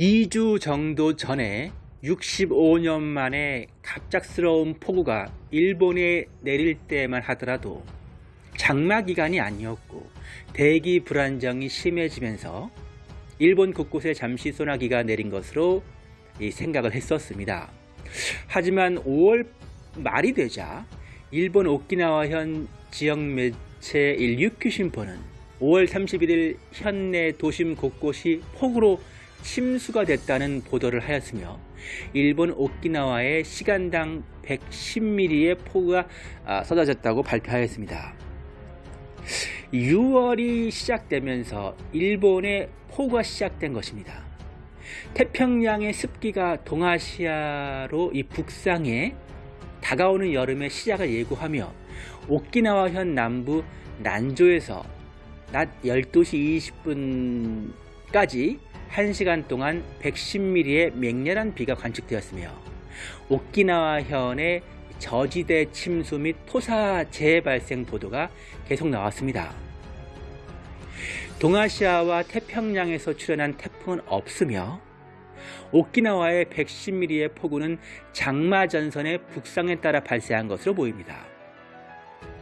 2주 정도 전에 65년 만에 갑작스러운 폭우가 일본에 내릴 때만 하더라도 장마 기간이 아니었고 대기 불안정이 심해지면서 일본 곳곳에 잠시 소나기가 내린 것으로 생각을 했었습니다. 하지만 5월 말이 되자 일본 오키나와현 지역 매체 일유큐 신포는 5월 31일 현내 도심 곳곳이 폭우로 침수가 됐다는 보도를 하였으며 일본 오키나와의 시간당 110mm의 폭우가 아, 쏟아졌다고 발표하였습니다. 6월이 시작되면서 일본의 폭우가 시작된 것입니다. 태평양의 습기가 동아시아로 이 북상해 다가오는 여름의 시작을 예고하며 오키나와현 남부 난조에서 낮 12시 20분 까지 1시간 동안 110mm의 맹렬한 비가 관측되었으며 오키나와현의 저지대 침수 및 토사 재발생 보도가 계속 나왔습니다. 동아시아와 태평양에서 출현한 태풍은 없으며 오키나와의 110mm의 폭우는 장마 전선의 북상에 따라 발생한 것으로 보입니다.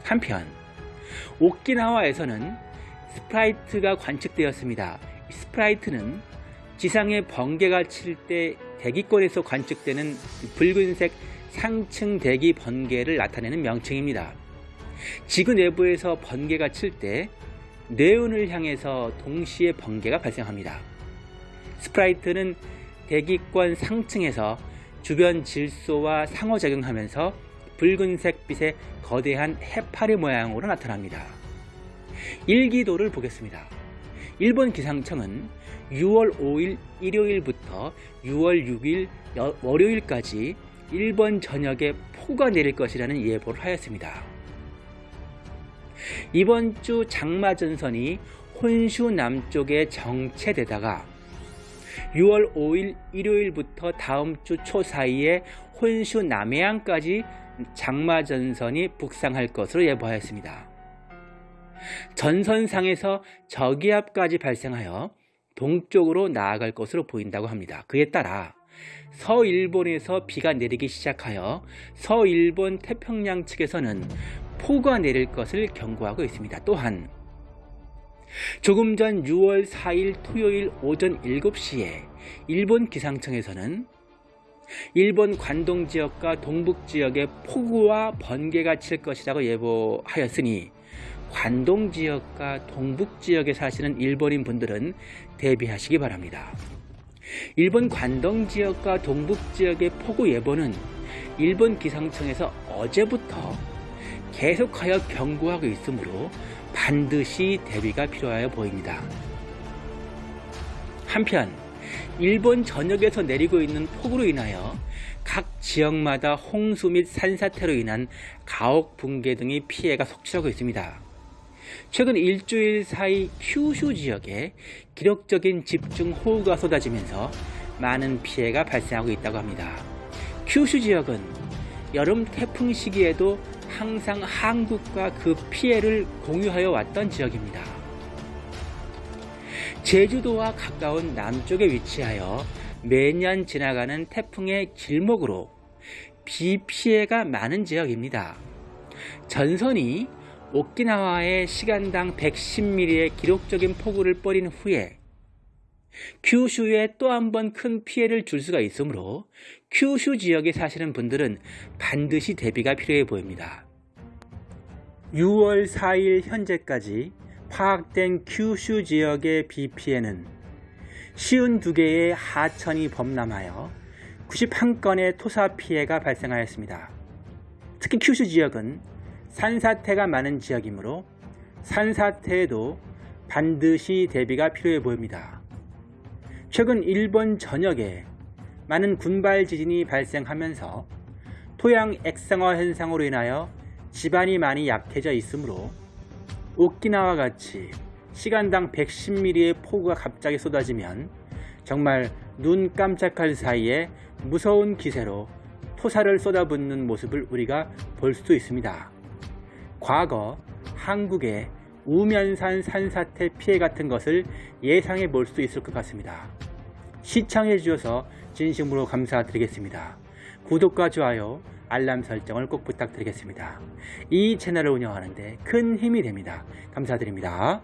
한편 오키나와에서는 sprite가 관측되었습니다. sprite는 지상에 번개가 칠 때 대기권에서 관측되는 붉은색 상층 대기 번개를 나타내는 명칭입니다. 지구 내부에서 번개가 칠때 네온을 향해서 동시에 번개가 발생합니다. sprite는 대기권 상층에서 주변 질소와 상호작용하면서 붉은색 빛의 거대한 해파리 모양으로 나타납니다. 일기도를 보겠습니다. 일본 기상청은 6월 5일 일요일부터 6월 6일 월요일까지 일본 전역에 폭우가 내릴 것이라는 예보를 하였습니다. 이번 주 장마 전선이 혼슈 남쪽에 정체되다가 6월 5일 일요일부터 다음 주 초 사이에 혼슈 남해안까지 장마 전선이 북상할 것으로 예보하였습니다. 전선상에서 저기압까지 발생하여 동쪽으로 나아갈 것으로 보인다고 합니다. 그에 따라 서일본에서 비가 내리기 시작하여 서일본 태평양 측에서는 폭우가 내릴 것을 경고하고 있습니다. 또한 조금 전 6월 4일 토요일 오전 7시에 일본 기상청에서는 일본 관동 지역과 동북 지역에 폭우와 번개가 칠 것이라고 예보하였으니 관동 지역과 동북 지역에 사시는 일본인 분들은 대비하시기 바랍니다. 일본 관동 지역과 동북 지역의 폭우 예보는 일본 기상청에서 어제부터 계속하여 경고하고 있으므로 반드시 대비가 필요하여 보입니다. 한편 일본 전역에서 내리고 있는 폭우로 인하여 각 지역마다 홍수 및 산사태로 인한 가옥 붕괴 등의 피해가 속출하고 있습니다. 최근 일주일 사이 큐슈 지역에 기록적인 집중 호우가 쏟아지면서 많은 피해가 발생하고 있다고 합니다. 큐슈 지역은 여름 태풍 시기에도 항상 한국과 그 피해를 공유하여 왔던 지역입니다. 제주도와 가까운 남쪽에 위치하여 매년 지나가는 태풍의 길목으로 비 피해가 많은 지역입니다. 전선이 오키나와의 시간당 110mm의 기록적인 폭우를 뻘인 후에 큐슈에 또 한 번 큰 피해를 줄 수가 있으므로 큐슈 지역에 사시는 분들은 반드시 대비가 필요해 보입니다. 6월 4일 현재까지 파악된 큐슈 지역의 비 피해는 52개의 하천이 범람하여 91건의 토사 피해가 발생하였습니다. 특히 큐슈 지역은 산사태가 많은 지역이므로 산사태에도 반드시 대비가 필요해 보입니다. 최근 일본 전역에 많은 군발 지진이 발생하면서 토양 액상화 현상으로 인하여 지반이 많이 약해져 있으므로 오키나와 같이 시간당 110mm의 폭우가 갑자기 쏟아지면 정말 눈 깜짝할 사이에 무서운 기세로 토사를 쏟아붓는 모습을 우리가 볼수 있습니다. 과거 한국의 우면산 산사태 피해 같은 것을 예상해 볼 수 있을 것 같습니다. 시청해 주셔서 진심으로 감사드리겠습니다. 구독과 좋아요, 알람 설정을 꼭 부탁드리겠습니다. 이 채널을 운영하는데 큰 힘이 됩니다. 감사드립니다.